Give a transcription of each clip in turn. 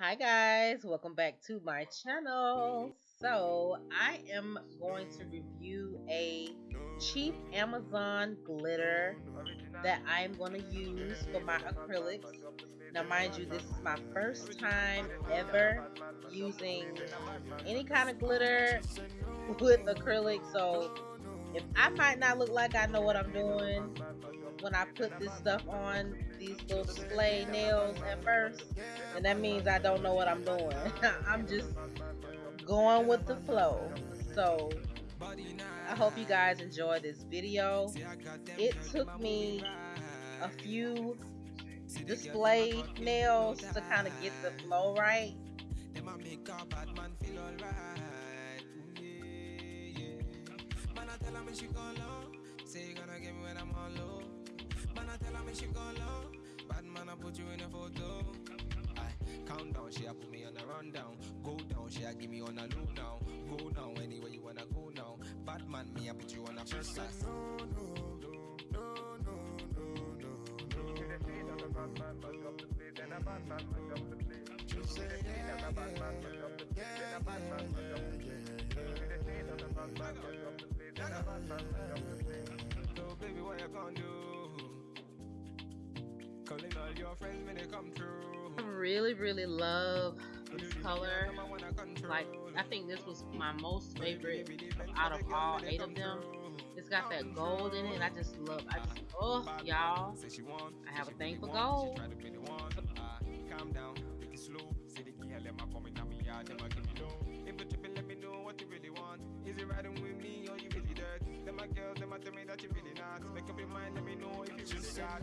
Hi guys, welcome back to my channel. So I am going to review a cheap Amazon glitter that I'm going to use for my acrylics. Now mind you, this is my first time ever using any kind of glitter with acrylic. So if I might not look like I know what I'm doing when I put this stuff on these little display nails at first, and that means I don't know what I'm doing. I'm just going with the flow. So I hope you guys enjoy this video. It took me a few display nails to kind of get the flow right. Say gonna me when I'm on low. Man, I tell her me she gone low. Bad man, I put you in a photo. I count down, she a put me on a rundown. Go down, she a give me on a low now. Go now, anywhere you wanna go now. Bad man, me I put you on a first class. No, no, no, no, no, no, no, no. Bad man, mash up the place, and a bad man, mash up the place. Just say yeah, yeah, bad man, mash up the place, and a bad man, mash up the place. Bad man, mash up the place, and a bad man, mash up the place. So baby, what you gonna do? Calling all your friends when they come through. I really, really love this color. Like, I think this was my most favorite out of all eight of them. It's got that gold in it. I just love. I just oh y'all. I have a thing for gold. Ah, calm down, take it slow. Say the key, let my coming down me yard, them give me low. If you tripping, let me know what you really want. Is it riding with me or you really dirt? Them my girls, them tell me that you really not. Make up your mind, let me know if you really got.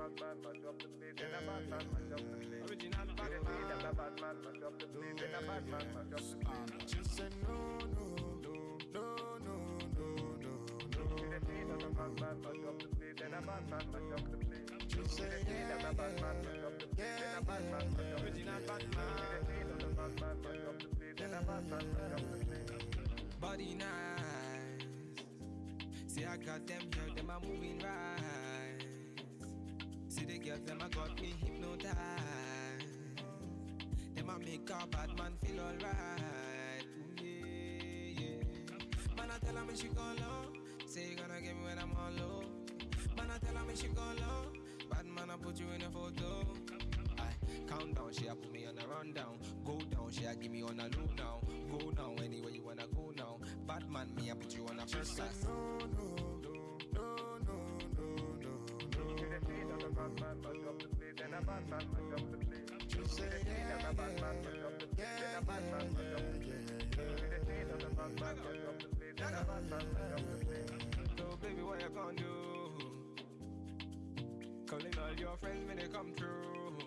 bad man, mash up the place. And a bad man, mash up the place. Original bad man. And a bad man, mash up the place. And a bad man, mash up the place. Just say no, no, no, no, no, no, no, no. Original bad man, mash up the place. And a bad man, mash up the place. Just say yeah, and a bad man, mash up the place. And a bad man, mash up the place. Original bad man. Original bad man, mash up the place. And a bad man, mash up the place. Body nice. See, I got them here, them are moving right. Girls, them, I got me hypnotized. Them, I make a bad man feel alright. Ooh, yeah, yeah. Man, I tell her me she gone low. Say, you gonna get me when I'm on low. Man, I tell her me she gone low. Bad man, I put you in a photo. I count down, she a put me on a rundown. Go down, she a give me on a loop now. Go now, anywhere you wanna go now. Bad man, me I put you on a first class. No, no, say. So baby, what you gonna do? Calling all your friends when they come through.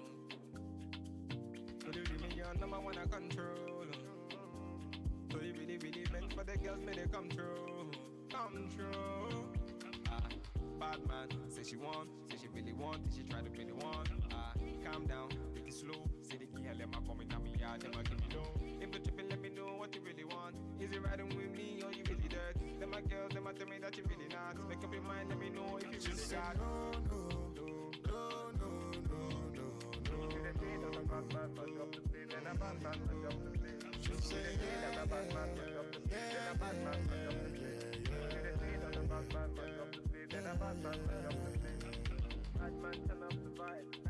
Could you give me your number one I control? So you really, really meant for the girls when they come through. Come through. Ah, bad man, say she want, say she really want, she try to one. Ah, calm down, take it slow. Say the girl, let my coming down me yard, them give me low. If you tripping, let me know what you really want. Is it riding with me or you really dirt? Them my girls, them tell me that you really not. Make up your mind, let me know if you really got. No, no, no, no, no, no, no, no. Bad man, mash up the place, and a bad man, mash up the place. Just say yeah, a a bad man, up the a bad man, up the a bad man, mash up the place. Bad man, turn up the vibe.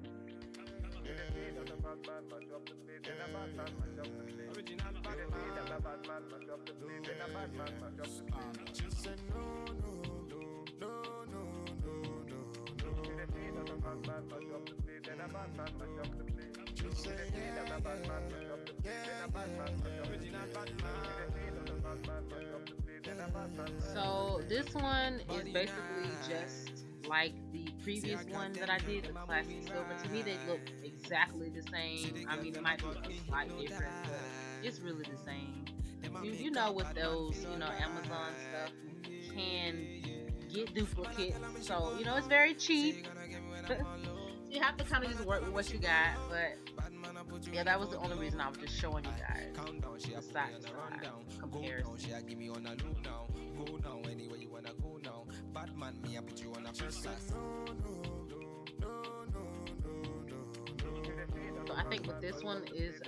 Man. So this one is basically just like the previous one that I did, the classic silver. To me, they look exactly the same. I mean, it might be a slight difference, but it's really the same. You, you know, with those, you know, Amazon stuff, you can get duplicates. So, you know, it's very cheap. you have to kind of just work with what you got, but yeah, that was the only reason I was just showing you guys the side to side comparison. Go now, anywhere you wanna go now. Batman, me, I put you on a first class. So I think with this one is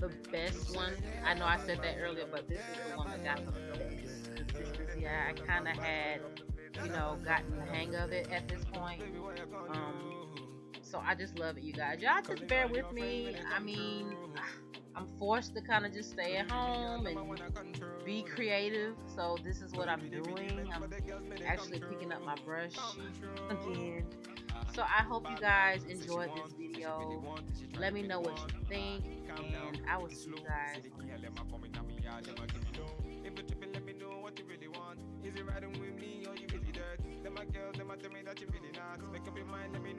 the best one. I know I said that earlier, but this is the one that got the best. This yeah, I kind of had, you know, gotten the hang of it at this point. Um, so I just love it, you guys. Y'all just bear with me. I mean, I'm forced to kind of just stay at home and be creative. So this is what I'm doing. I'm actually picking up my brush again. So I hope you guys enjoyed this video. Let me know what you think, and I will see you guys. Is it riding with me or you dirt? Them my girls, them a tell me that you really not. Make up your mind, let me.